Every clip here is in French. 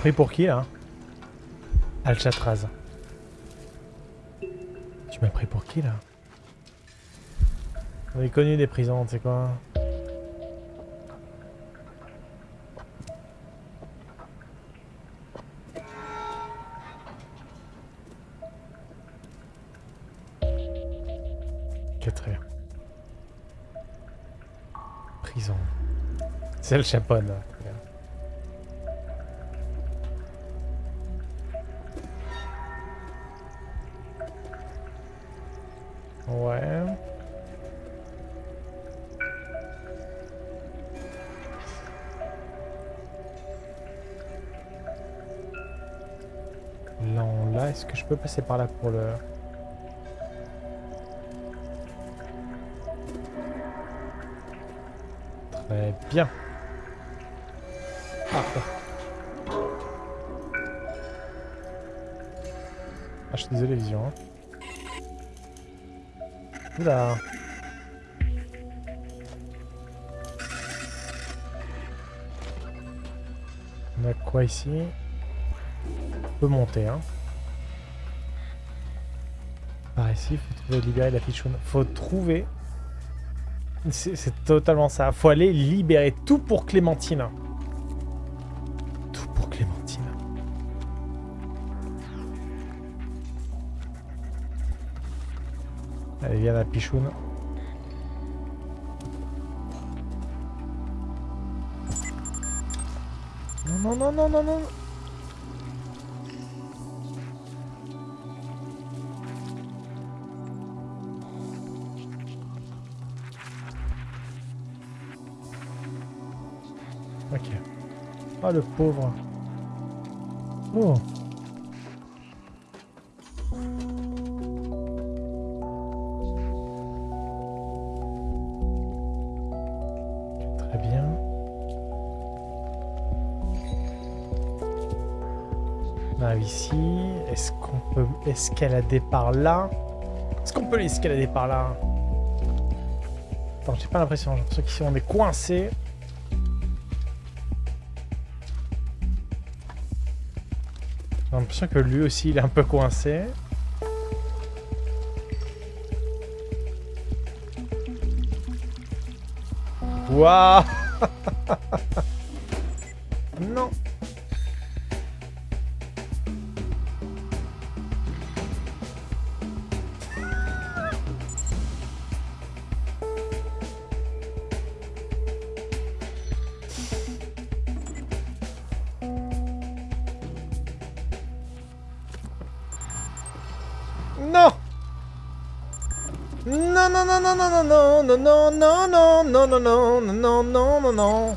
pris pour qui là Alcatraz. Tu m'as pris pour qui là? On est connu des prisons, tu sais quoi? Prison. C'est le chapeau passer par là pour le... Très bien. Parfait. Ah, je suis désolé, hein. Oula. On a quoi ici? On peut monter, hein. Faut trouver libérer la fiche. Faut trouver. C'est c'est totalement ça. Faut aller libérer tout pour Clémentine. Tout pour Clémentine. Allez, viens la pichoune. Non, non, non, non, non, non. Le pauvre. Oh. Très bien. On arrive ici. Est-ce qu'on peut escalader par là? Est-ce qu'on peut l'escalader par là? Attends, j'ai pas l'impression. J'ai l'impression qu'ici on est coincé. L'impression que lui aussi il est un peu coincé. Waouh non, non, non, non, non, non, non, non, non, non, non, non.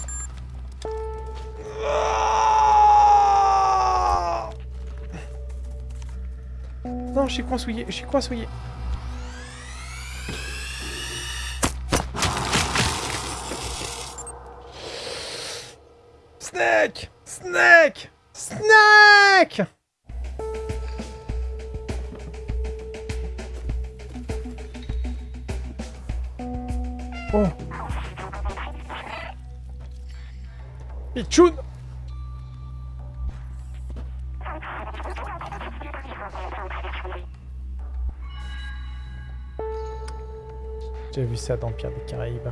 Ah je suis coinsouillé, je suis coinsouillé. Oh J'ai vu ça dans Pierre des Caraïbes.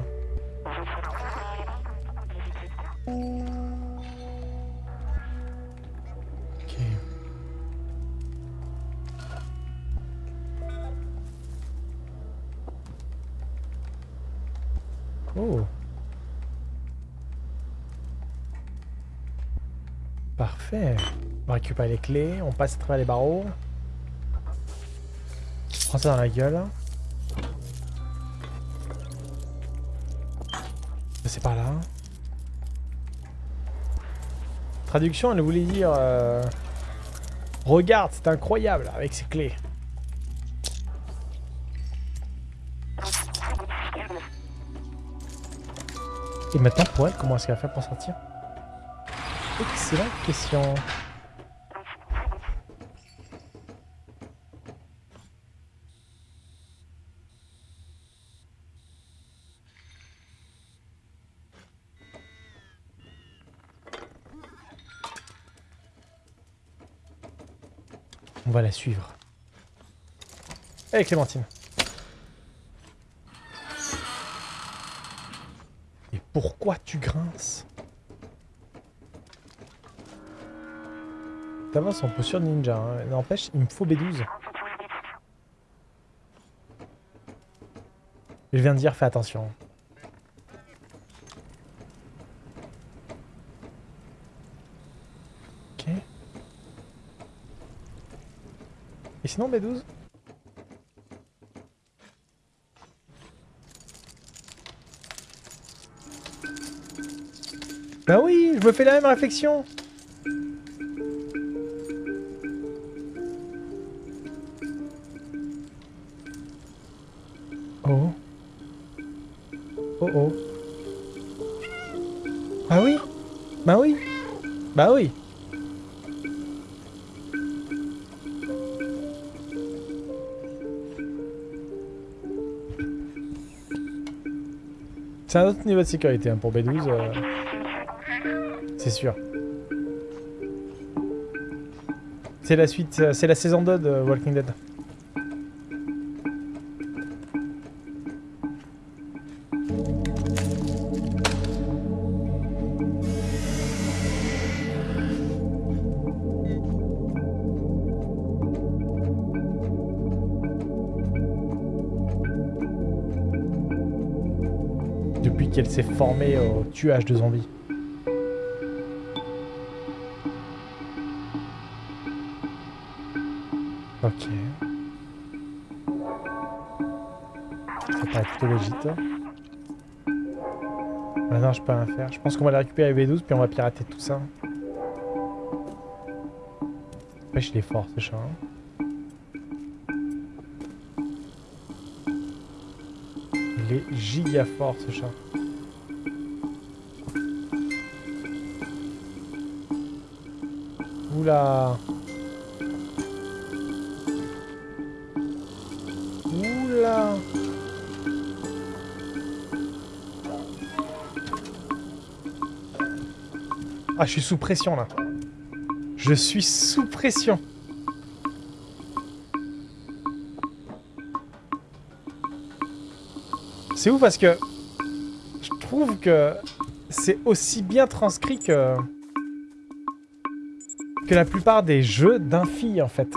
Récupère les clés, on passe à travers les barreaux. On prend ça dans la gueule. C'est par là. Traduction, elle voulait dire... euh, Regarde, c'est incroyable avec ces clés. Et maintenant, pour elle, comment est-ce qu'elle va faire pour sortir? Excellente question. On va la suivre. Allez Clémentine. Et pourquoi tu grinces? T'avances en posture ninja. Hein. N'empêche, il me faut B12. Je viens de dire, fais attention. Ok. Et sinon, B12 Bah oui, je me fais la même réflexion C'est un autre niveau de sécurité hein, pour B12. euh, C'est sûr. C'est la suite, euh, c'est la saison 2 de Walking Dead. S'est formée au tuage de zombies. Ok. Ça paraît plutôt légit. Ah non, je peux rien faire. Je pense qu'on va la récupérer V12 puis on va pirater tout ça. Wesh, il est fort ce chat. hein. Il est giga fort ce chat. Oula Oula Ah, je suis sous pression là. Je suis sous pression. C'est ouf parce que je trouve que c'est aussi bien transcrit que que la plupart des jeux d'un fille en fait.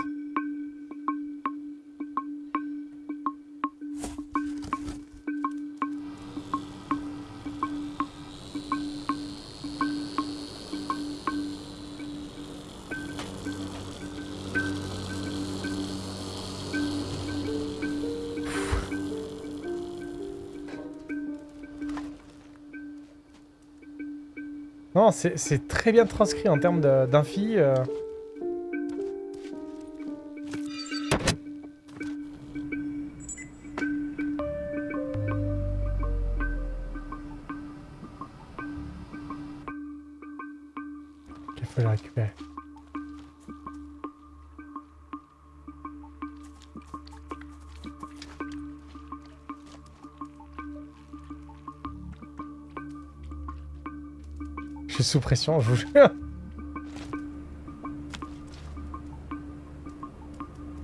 C'est très bien transcrit en termes de- sous pression, je vous jure.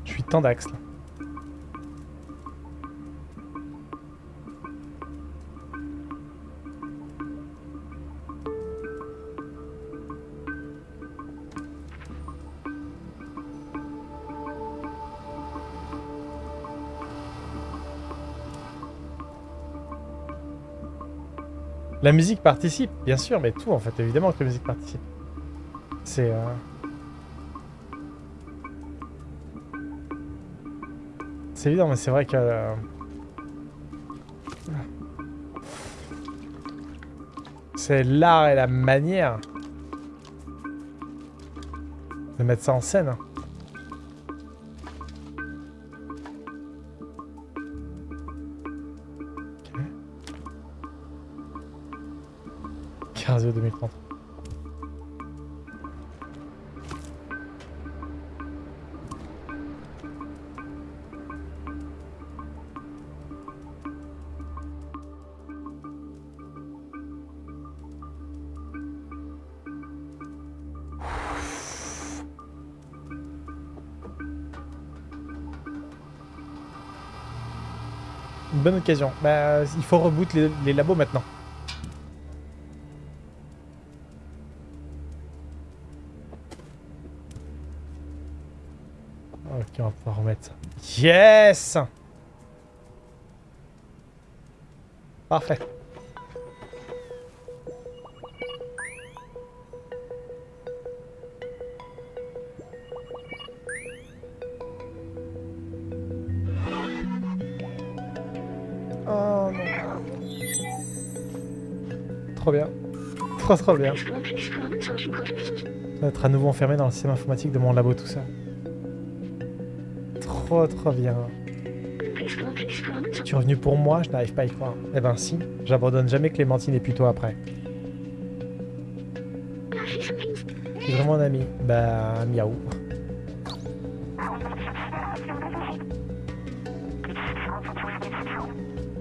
Je suis tendax là. La musique participe, bien sûr, mais tout en fait, évidemment que la musique participe. C'est... euh, C'est évident, mais c'est vrai que... euh, C'est l'art et la manière de mettre ça en scène. Bah, il faut reboot les, les labos maintenant. Ok, on va pouvoir remettre ça. Yes Parfait. Trop bien. Je vais être à nouveau enfermé dans le système informatique de mon labo tout ça. Trop trop bien. Tu es revenu pour moi, je n'arrive pas à y croire. Eh ben si, j'abandonne jamais Clémentine et puis toi après. Tu es vraiment un ami. Bah, miaou.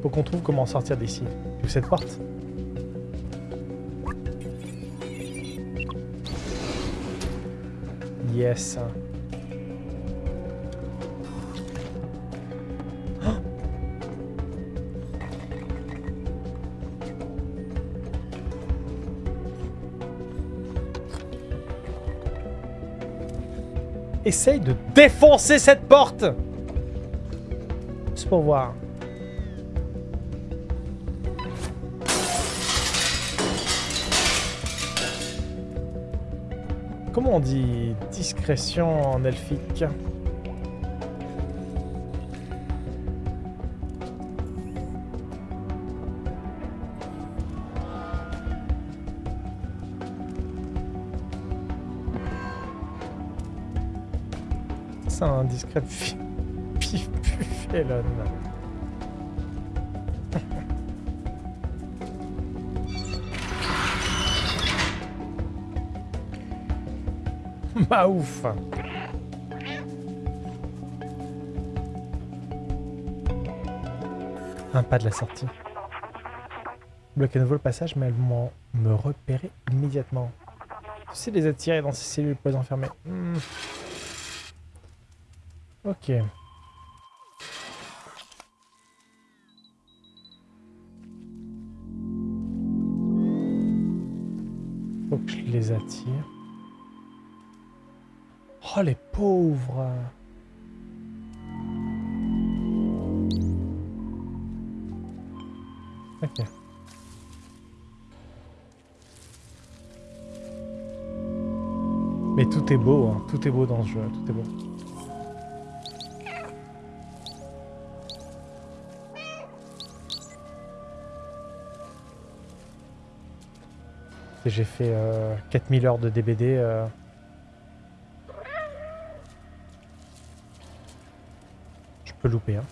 Faut qu'on trouve comment sortir d'ici. Ou cette porte Yes. Essaye de défoncer cette porte Juste pour voir. Comment on dit discrétion en elfique C'est un discret pif puffelon. Bah ouf Un pas de la sortie. Bloquer à nouveau le passage, mais elles vont me repérer immédiatement. Tu sais les attirer dans ces cellules pour les enfermer. Hmm. Ok. Faut que je les attire. Oh les pauvres Ok. Mais tout est beau, hein. tout est beau dans ce jeu, tout est beau. J'ai fait euh, 4000 heures de DBD. Peux louper. Hein.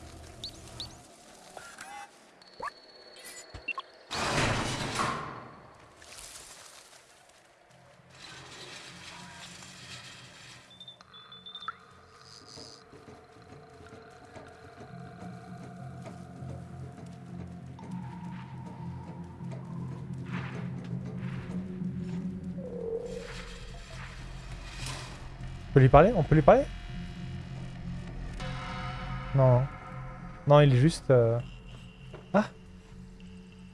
On peut lui parler? On peut lui parler? Non, il est juste... euh, Ah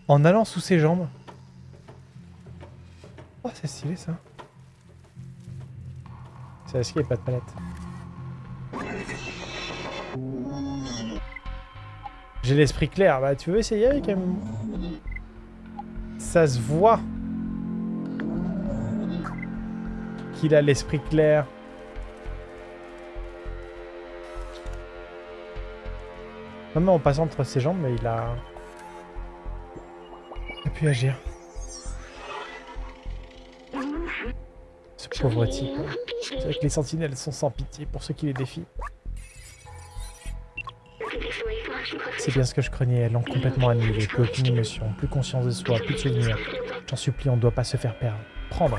En allant sous ses jambes. Oh, c'est stylé ça. C'est est-ce qu'il n'y a pas de palette J'ai l'esprit clair. Bah, tu veux essayer avec un... Ça se voit qu'il a l'esprit clair. Même en passant entre ses jambes, mais il a... Il a pu agir. Ce pauvre type. C'est vrai que les sentinelles sont sans pitié pour ceux qui les défient. C'est bien ce que je craignais, elles l'ont complètement annihilé. Plus aucune émotion, plus conscience de soi, plus de souvenirs. J'en supplie, on ne doit pas se faire perdre. Prendre.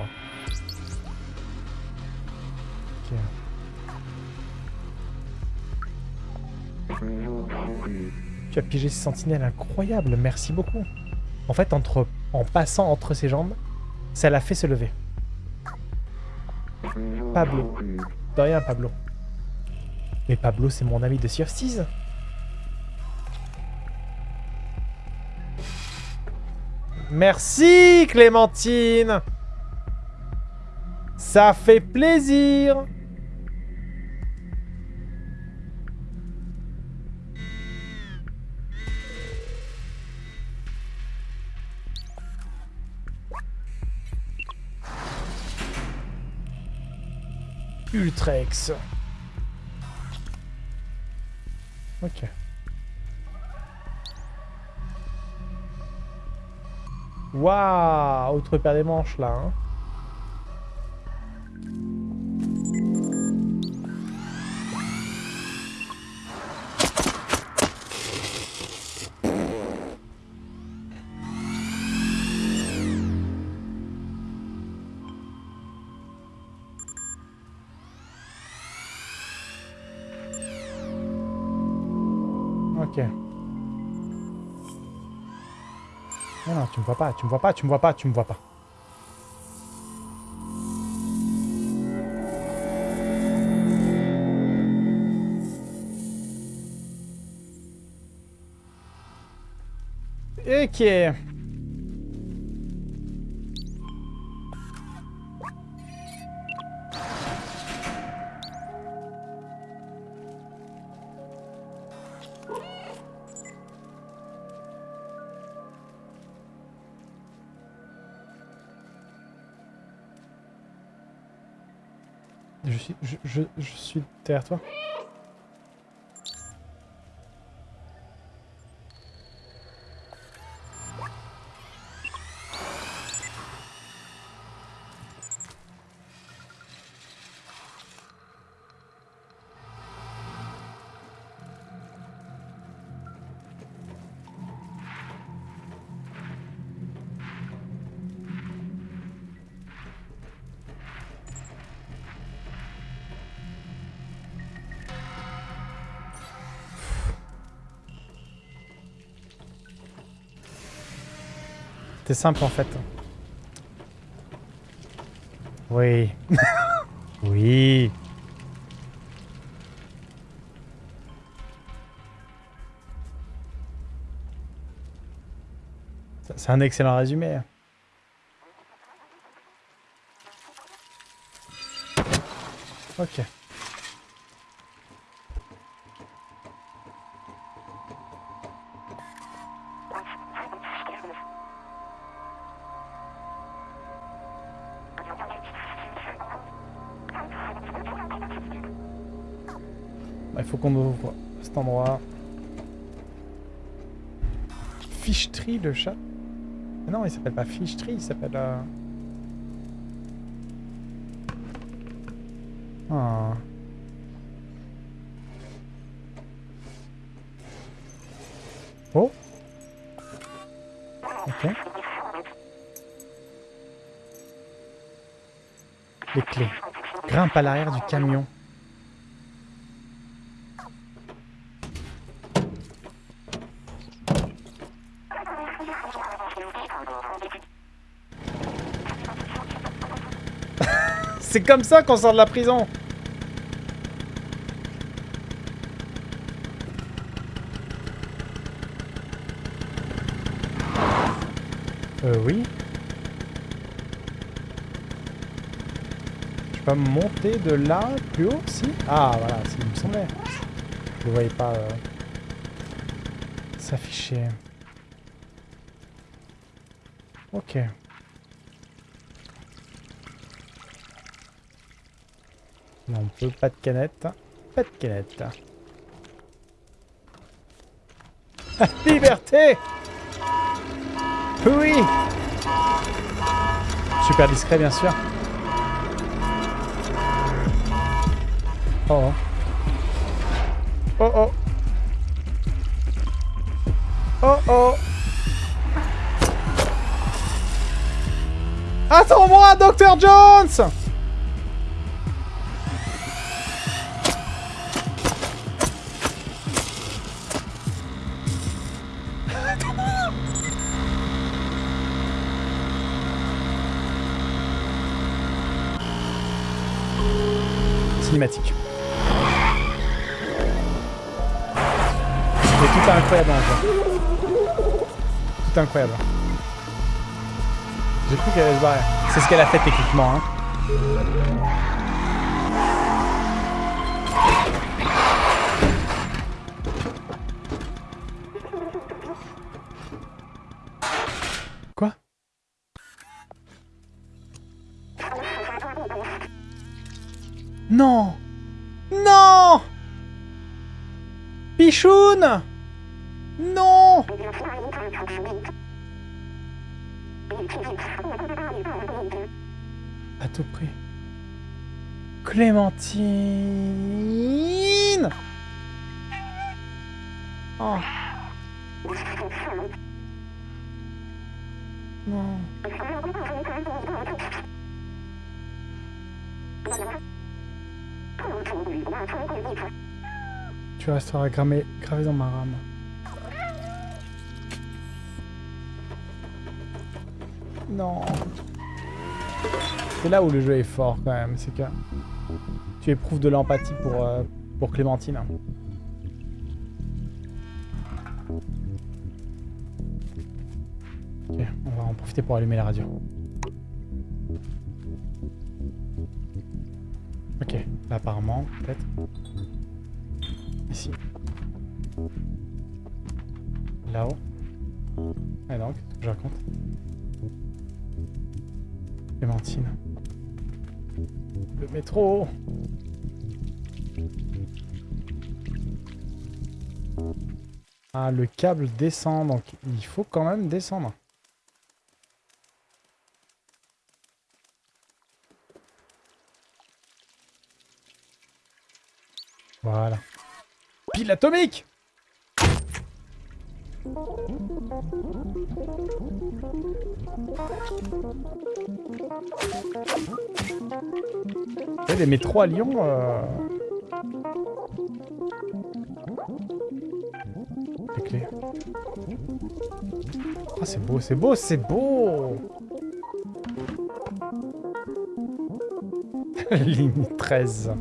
Tu as piégé ces sentinelles incroyables, merci beaucoup. En fait, entre, en passant entre ses jambes, ça l'a fait se lever. Pablo. De rien, Pablo. Mais Pablo, c'est mon ami de Sea. Merci, Clémentine Ça fait plaisir Ultrex. Ok. Waouh Autre paire des manches là. Hein. Pas, tu me vois pas, tu me vois pas, tu me vois pas. Ok. Je, je, suis derrière toi. C'était simple en fait. Oui. oui. C'est un excellent résumé. Ok. Qu'on ouvre cet endroit. Fichetree, le chat Ah Non, il s'appelle pas Fichetree, il s'appelle... euh, Ah. Oh Ok. Les clés. Grimpe à l'arrière du camion. C'est comme ça qu'on sort de la prison Euh, oui. Je peux monter de là plus haut, si? Ah, voilà, c'est il me semblait. Je ne voyais pas euh, s'afficher. Ok. Non, on peut pas de canette. Pas de canette. Liberté Oui Super discret, bien sûr. Oh oh. Oh oh. Oh oh. Attends-moi, Dr. Jones incroyable. J'ai cru qu'elle allait se barrer. C'est ce qu'elle a fait techniquement. Hein. Quoi? Non Non Pichoun Clémentine Oh. Non. Tu resteras gravé, gravé dans ma rame. Non. C'est là où le jeu est fort quand même, c'est que tu éprouves de l'empathie pour, euh, pour Clémentine. Ok, on va en profiter pour allumer la radio. Ok, là apparemment, peut-être. Ici. Là-haut. Et donc, je raconte Clémentine. Le métro Ah, le câble descend, donc il faut quand même descendre. Voilà. Pile atomique des métros à Lyon. Euh... Clés. Ah, c'est beau, c'est beau, c'est beau Ligne 13.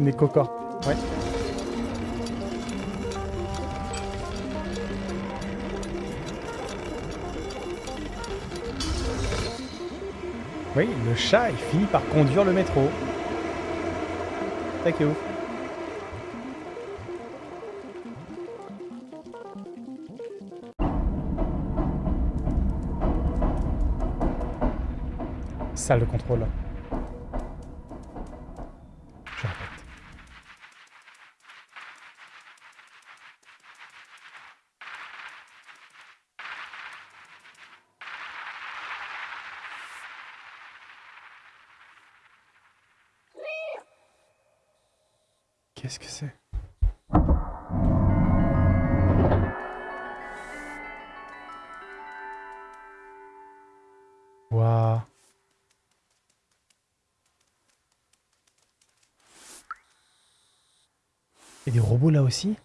Des Oui, le chat, il finit par conduire le métro. Thank you. Salle de contrôle. Des robots là aussi?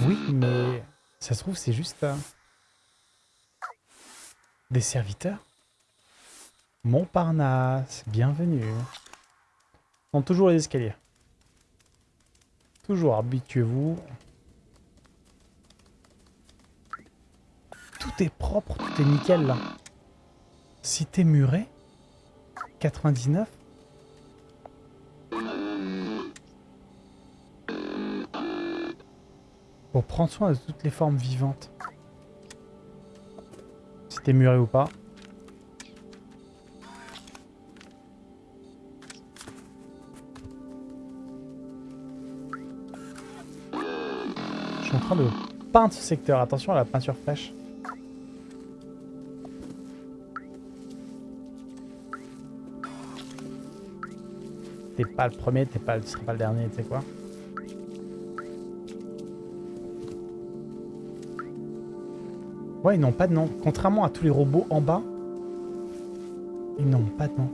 Oui, mais ça se trouve c'est juste euh, des serviteurs. Montparnasse, bienvenue. sont toujours les escaliers. Toujours, habituez-vous. Tout est propre, tout est nickel là. Cité murée 99 Pour prendre soin de toutes les formes vivantes. Cité murée ou pas. Je suis en train de peindre ce secteur. Attention à la peinture fraîche. T'es pas le premier, t'es pas, pas le dernier, tu sais quoi. Ouais, ils n'ont pas de nom. Contrairement à tous les robots en bas, ils n'ont pas de nom.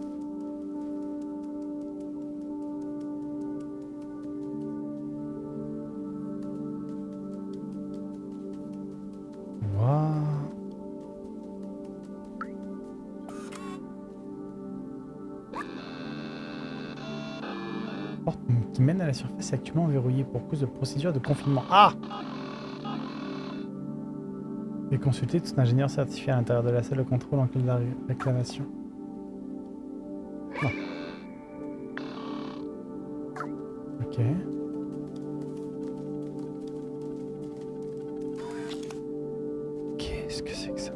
Wow. Porte qui mène à la surface est actuellement verrouillée pour cause de procédure de confinement. Ah et consulter tout ingénieur certifié à l'intérieur de la salle de contrôle en cas de réclamation. Non. Ok. Qu'est-ce que c'est que ça?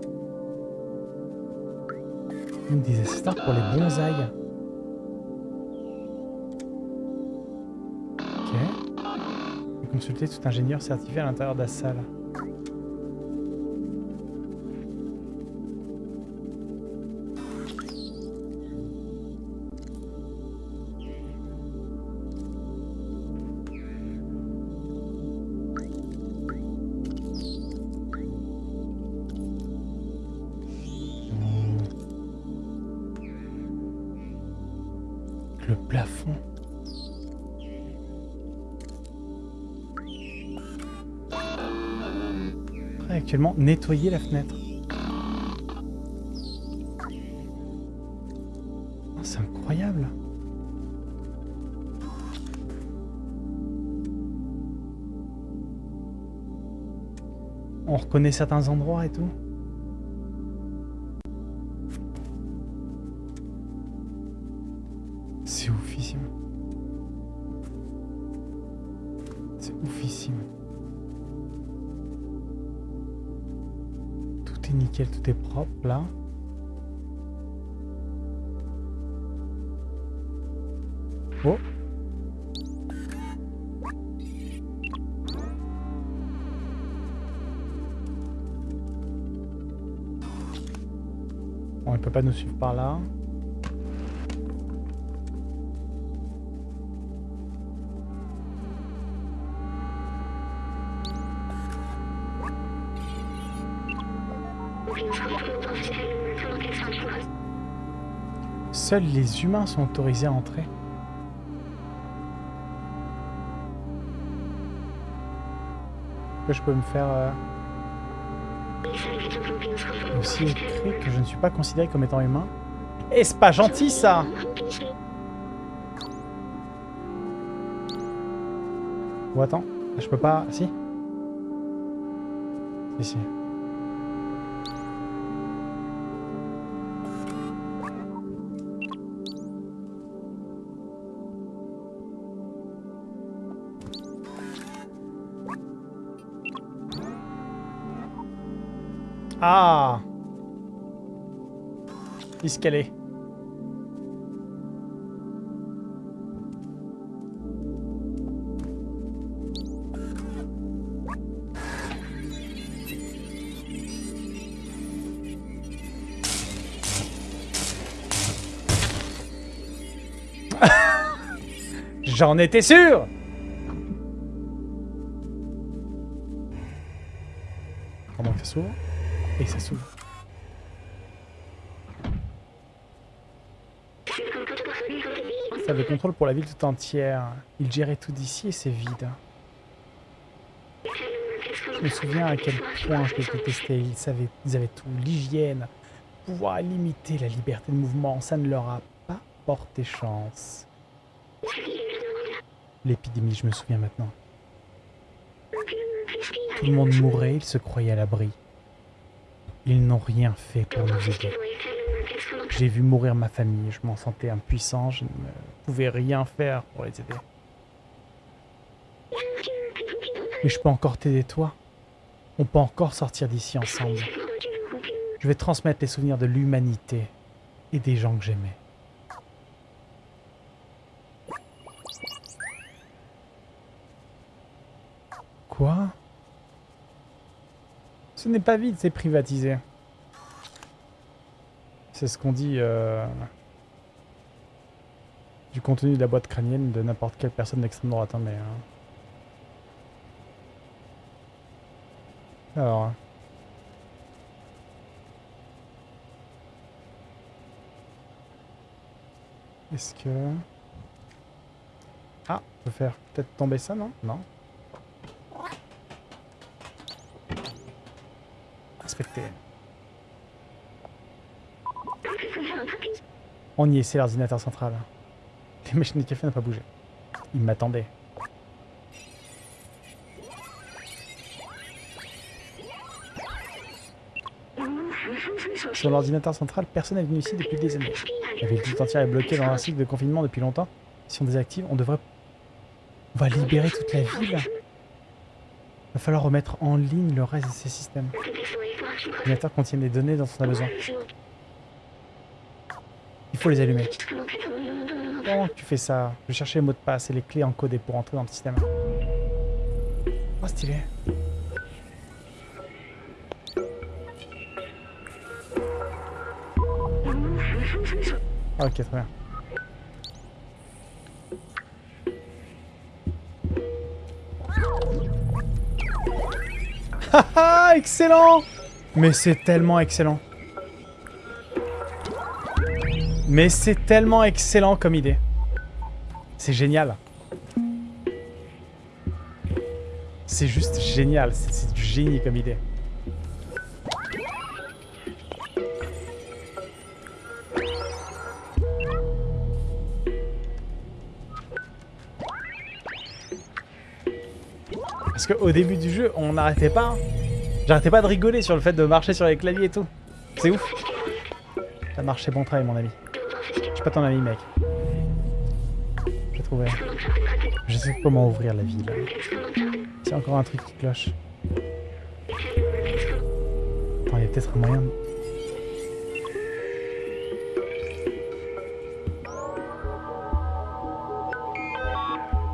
Des assistants pour les bonsaïs. Ok. Consulter tout ingénieur certifié à l'intérieur de la salle. Nettoyer la fenêtre. Oh, C'est incroyable. On reconnaît certains endroits et tout. Propre là. Oh Bon, il peut pas nous suivre par là. Seuls les humains sont autorisés à entrer. Que je peux me faire... euh, aussi écrit que je ne suis pas considéré comme étant humain. Et c'est pas gentil ça Ou attends, je peux pas... Si? Si, si. Ah Escalier. J'en étais sûr pour la ville tout entière. Il gérait tout d'ici et c'est vide. Je me souviens à quel point je les détestais. Ils, savaient, ils avaient tout. L'hygiène, pouvoir limiter la liberté de mouvement, ça ne leur a pas porté chance. L'épidémie, je me souviens maintenant. Tout le monde mourait, ils se croyaient à l'abri. Ils n'ont rien fait pour nous aider. J'ai vu mourir ma famille, je m'en sentais impuissant, je ne pouvais rien faire pour les aider. Mais je peux encore t'aider toi. On peut encore sortir d'ici ensemble. Je vais transmettre les souvenirs de l'humanité et des gens que j'aimais. Quoi? Ce n'est pas vide, c'est privatisé. C'est ce qu'on dit euh, du contenu de la boîte crânienne de n'importe quelle personne d'extrême droite. hein, mais, euh. Alors. Est-ce que... Ah, on peut faire peut-être tomber ça, non? Non. Inspecter. On y est, c'est l'ordinateur central. Les machines de café n'ont pas bougé. il m'attendait. Sur l'ordinateur central, personne n'est venu ici depuis des années. La ville tout entière est bloquée dans un cycle de confinement depuis longtemps. Si on désactive, on devrait... On va libérer toute la ville. Va falloir remettre en ligne le reste de ces systèmes. L'ordinateur contient des données dont on a besoin. Faut les allumer. Comment tu fais ça? Je vais chercher les mots de passe et les clés encodées pour entrer dans le système. Oh, stylé. Ah, ok, très bien. Haha, excellent Mais c'est tellement excellent. Mais c'est tellement excellent comme idée. C'est génial. C'est juste génial. C'est du génie comme idée. Parce qu'au début du jeu, on n'arrêtait pas. J'arrêtais pas de rigoler sur le fait de marcher sur les claviers et tout. C'est ouf. Ça marché bon travail, mon ami. Pas ton ami, mec. J'ai trouvé. Je sais comment ouvrir la ville. C'est encore un truc qui cloche. Attends, il y a peut-être un moyen... de-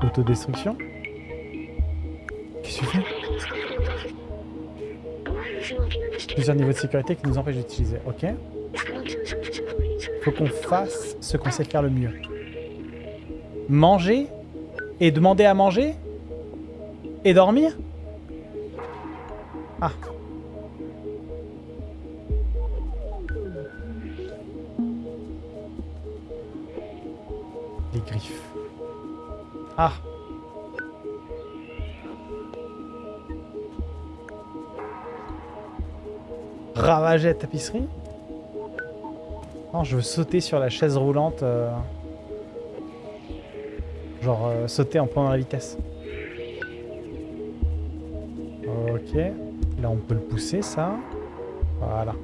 Autodestruction? Qu'est-ce que Plusieurs niveaux de sécurité qui nous empêchent d'utiliser. Ok. Faut qu'on fasse ce qu'on sait faire le mieux. Manger et demander à manger et dormir? Ah. Les griffes. Ah. Ravager la tapisserie Je veux sauter sur la chaise roulante. euh, Genre euh, sauter en prenant la vitesse. Ok. Là, on peut le pousser, ça. Voilà.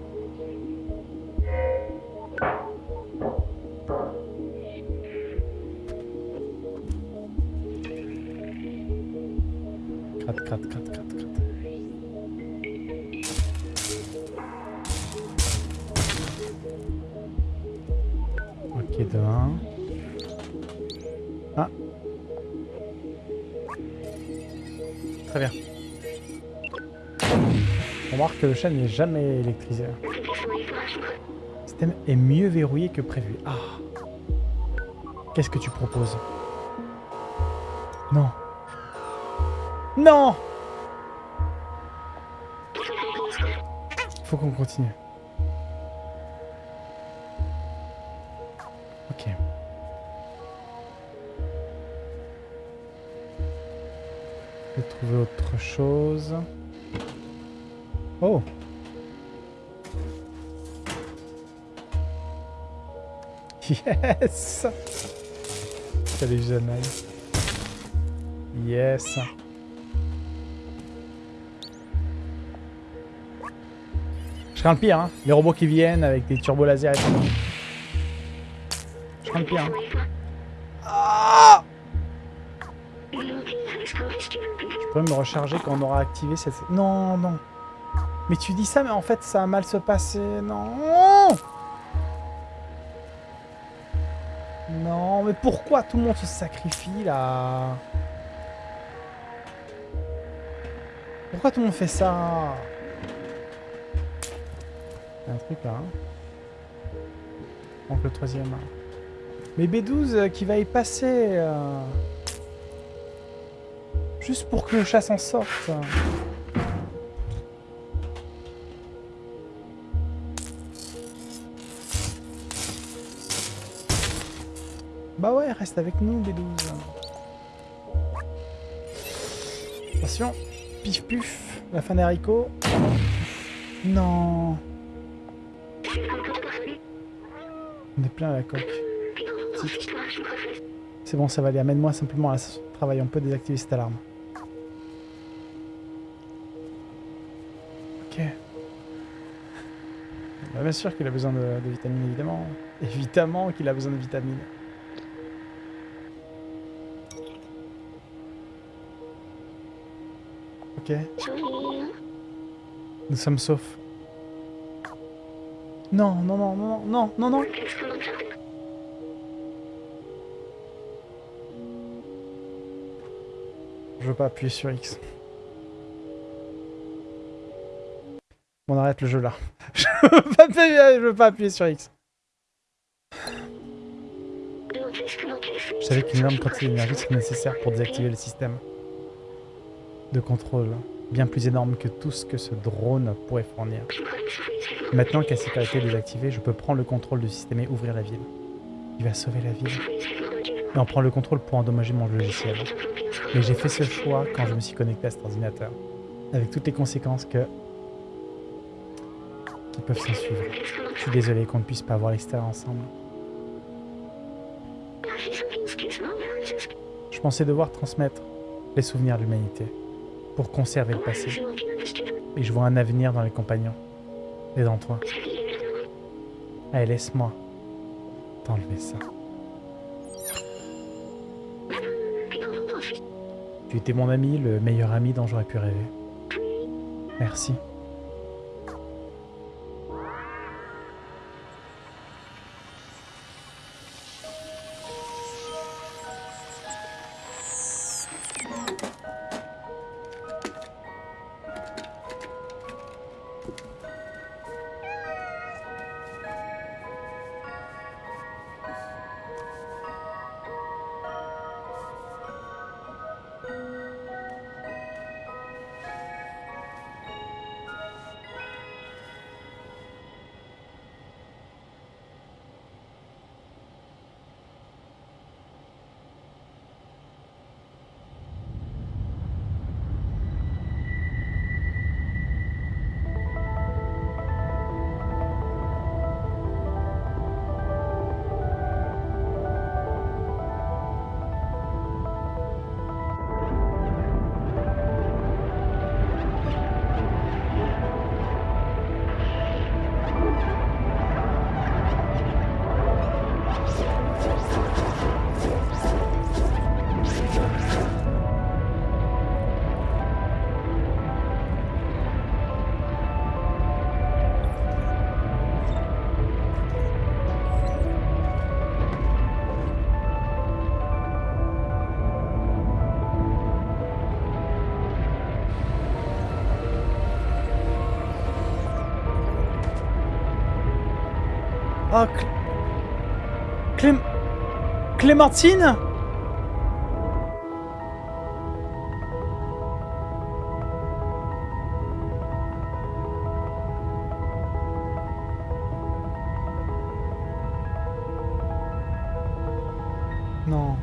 De 1. Ah. Très bien. On remarque que le chat n'est jamais électrisé. Le système est mieux verrouillé que prévu. Ah. Qu'est-ce que tu proposes? Non. Non Faut qu'on continue. Yes Salut Janaï. Yes Je crains le pire, hein. Les robots qui viennent avec des turbos laser et tout. Je crains le pire, hein. Je peux me recharger quand on aura activé cette... Non, non. Mais tu dis ça, mais en fait, ça va mal se passer. Non Mais pourquoi tout le monde se sacrifie, là Pourquoi tout le monde fait ça Il y a un truc, là. Hein. Donc le troisième. Mais B12 euh, qui va y passer... euh, Juste pour que le chat s'en sorte. Bah ouais, reste avec nous, B12. Attention. Pif puf. La fin des haricots. Non. On est plein à la coque. C'est bon, ça va aller. Amène-moi simplement à la station de travail. On peut désactiver cette alarme. Ok. Bah, bien sûr qu'il a besoin de vitamines, évidemment. Évidemment qu'il a besoin de vitamines. Ok. Nous sommes saufs. Non, non, non, non, non, non, non. Je veux pas appuyer sur X. On arrête le jeu là. je, veux pas appuyer, je veux pas appuyer sur X. Je savais qu'une énorme quantité d'énergie serait nécessaire pour désactiver le système de contrôle, bien plus énorme que tout ce que ce drone pourrait fournir. Maintenant que la sécurité est désactivée, je peux prendre le contrôle du système et ouvrir la ville. Il va sauver la ville. Et en prendre le contrôle pour endommager mon logiciel. Mais j'ai fait ce choix quand je me suis connecté à cet ordinateur. Avec toutes les conséquences que... qui peuvent s'en suivre. Je suis désolé qu'on ne puisse pas voir l'extérieur ensemble. Je pensais devoir transmettre les souvenirs de l'humanité pour conserver le passé. Et je vois un avenir dans les compagnons et dans toi. Allez, laisse-moi t'enlever ça. Tu étais mon ami, le meilleur ami dont j'aurais pu rêver. Merci. Clémentine Non.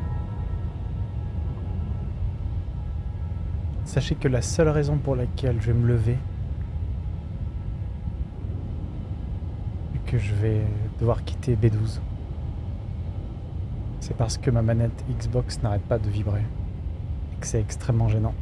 Sachez que la seule raison pour laquelle je vais me lever que je vais devoir quitter B12. C'est parce que ma manette Xbox n'arrête pas de vibrer. Et que c'est extrêmement gênant.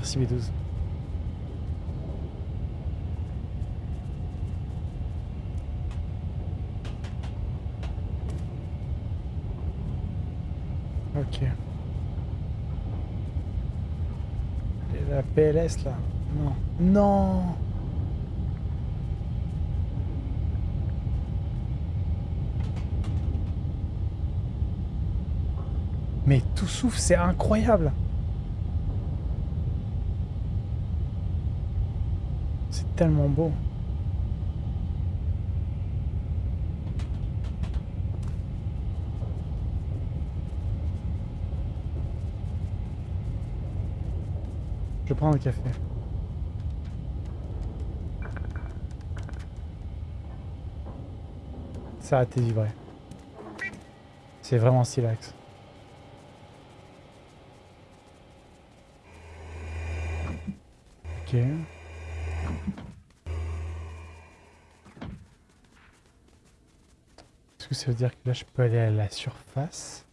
Merci B12. Ok. La PLS là Non. Non Mais tout souffle, c'est incroyable C'est tellement beau. Je prends un café. Ça a été livré. C'est vraiment silex. Ok. Ça veut dire que là je peux aller à la surface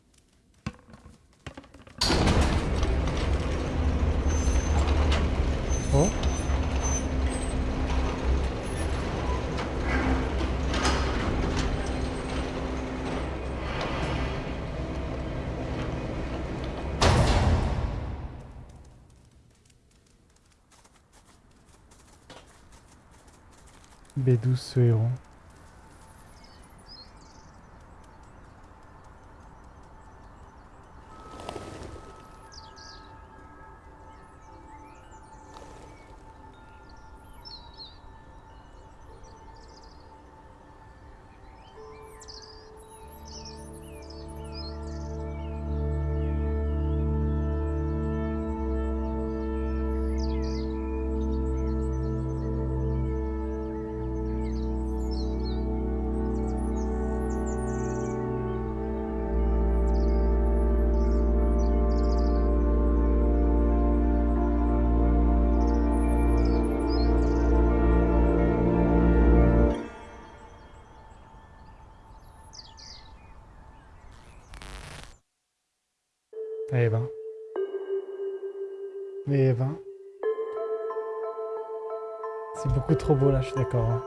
Oh B12 ce héros. C'est beaucoup trop beau là, je suis d'accord. hein.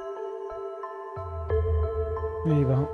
Eh ben.